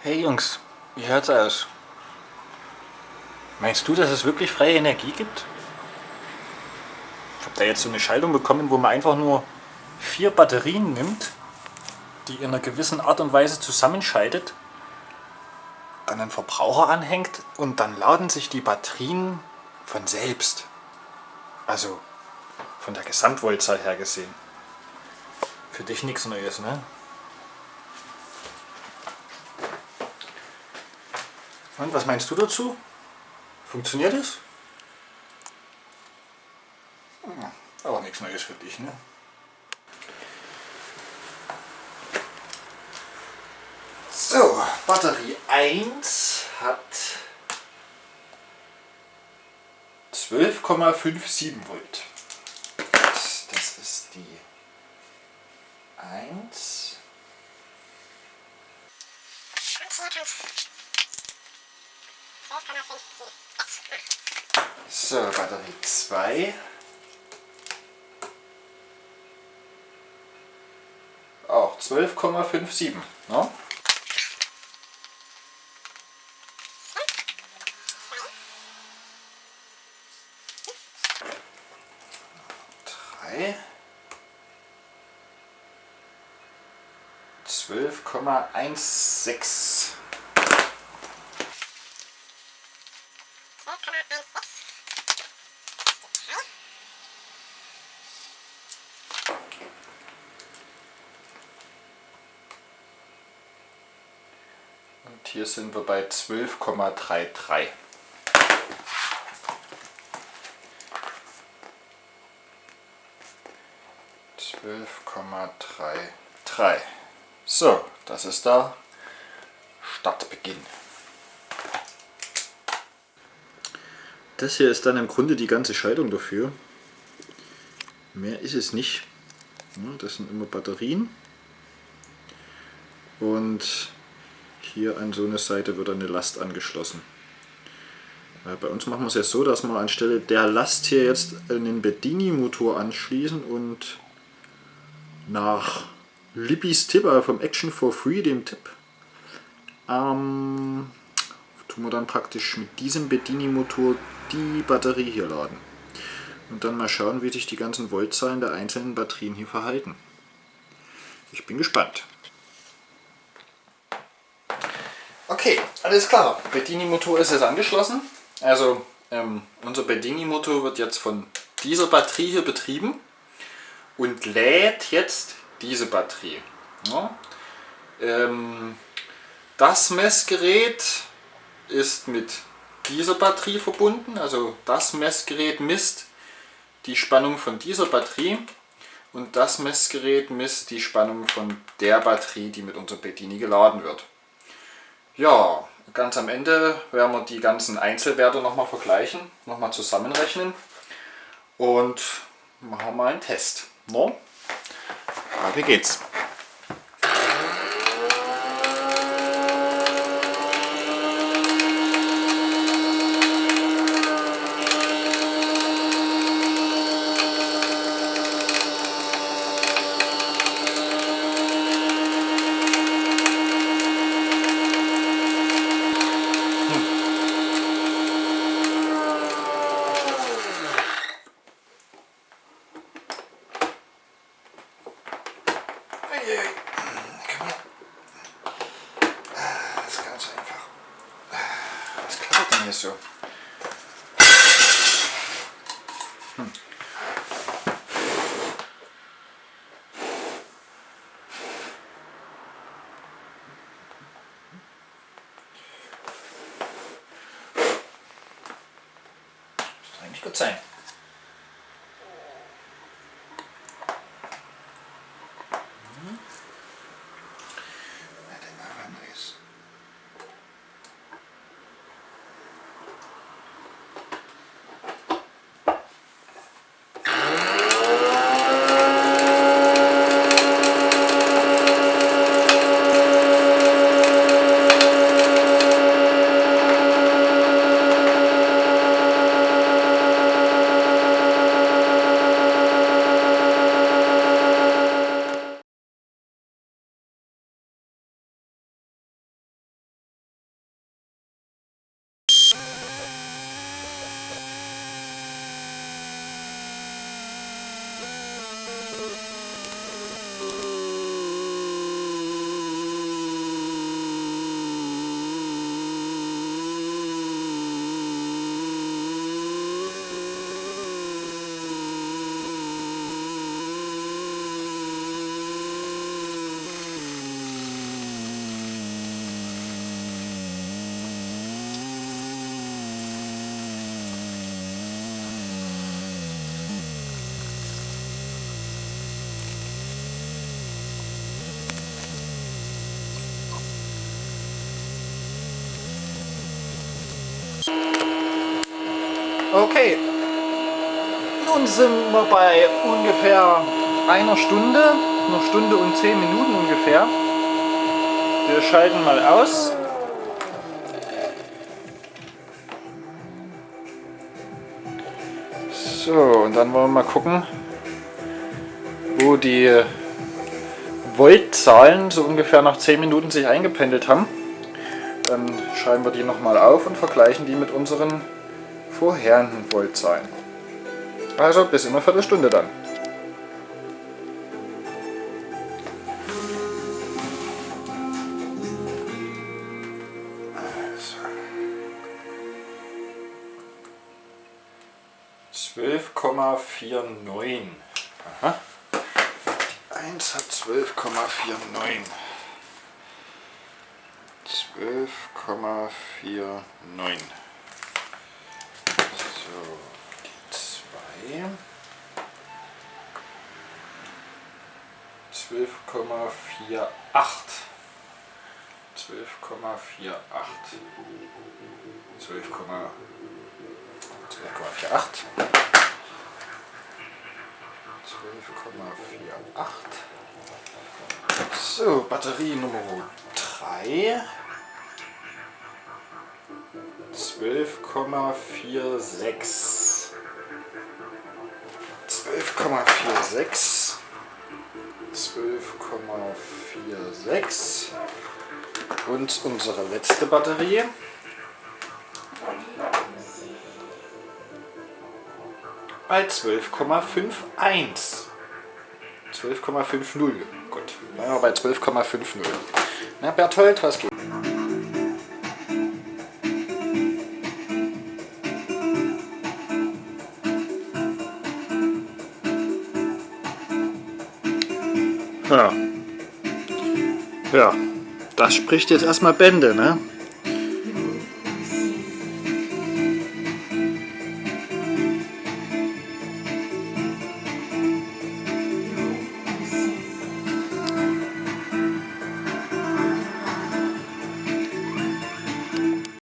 Hey Jungs, wie hört's aus? Meinst du, dass es wirklich freie Energie gibt? Ich habe da jetzt so eine Schaltung bekommen, wo man einfach nur vier Batterien nimmt, die in einer gewissen Art und Weise zusammenschaltet, dann einen Verbraucher anhängt und dann laden sich die Batterien von selbst. Also von der Gesamtvoltzahl her gesehen. Für dich nichts Neues, ne? Und was meinst du dazu? Funktioniert es? Hm, aber nichts Neues für dich, ne? So, Batterie 1 hat 12,57 Volt. Das ist die 1. So, Batterie 2. Auch 12,57. Ne? Drei. 12,16. Und hier sind wir bei 12,33. Zwölf Komma drei drei. So, das ist der Startbeginn. Das hier ist dann im Grunde die ganze Schaltung dafür. Mehr ist es nicht. Das sind immer Batterien. Und hier an so eine Seite wird eine Last angeschlossen. Bei uns machen wir es ja so, dass wir anstelle der Last hier jetzt einen Bedini-Motor anschließen und nach Lippys Tipp, also vom Action for Free, dem Tipp, ähm, tun wir dann praktisch mit diesem Bedini-Motor die Batterie hier laden. Und dann mal schauen, wie sich die ganzen Voltzahlen der einzelnen Batterien hier verhalten. Ich bin gespannt. Okay, alles klar. Bedini-Motor ist jetzt angeschlossen. Also ähm, unser Bedini-Motor wird jetzt von dieser Batterie hier betrieben und lädt jetzt diese Batterie. Ja. Ähm, das Messgerät ist mit dieser Batterie verbunden, also das Messgerät misst die Spannung von dieser Batterie und das Messgerät misst die Spannung von der Batterie, die mit unserer Bedini geladen wird. Ja, ganz am Ende werden wir die ganzen Einzelwerte nochmal vergleichen, nochmal zusammenrechnen und machen mal einen Test. No? Ja, wie geht's? Das ist ganz einfach. Was klappert denn hier so? Hm. Müsste eigentlich gut sein. Hı -hı. Okay, nun sind wir bei ungefähr einer Stunde, einer Stunde und zehn Minuten ungefähr. Wir schalten mal aus. So, und dann wollen wir mal gucken, wo die Voltzahlen so ungefähr nach 10 Minuten sich eingependelt haben. Dann schreiben wir die nochmal auf und vergleichen die mit unseren vorherigen Voltzahlen. Also bis in einer Viertelstunde dann. Zwölf Komma vier neun. Aha. 1 hat 12,49. 12,49. So, die 2. 12,48. 12,48. 12,48. 12,48. So, Batterie Nummer 3. 12,46. 12,46. 12,46. Und unsere letzte Batterie. bei 12,51. 12,50. Gut, bleiben wir bei 12,50. Na Berthold, was geht? Ja. Ja, das spricht jetzt erstmal Bände, ne?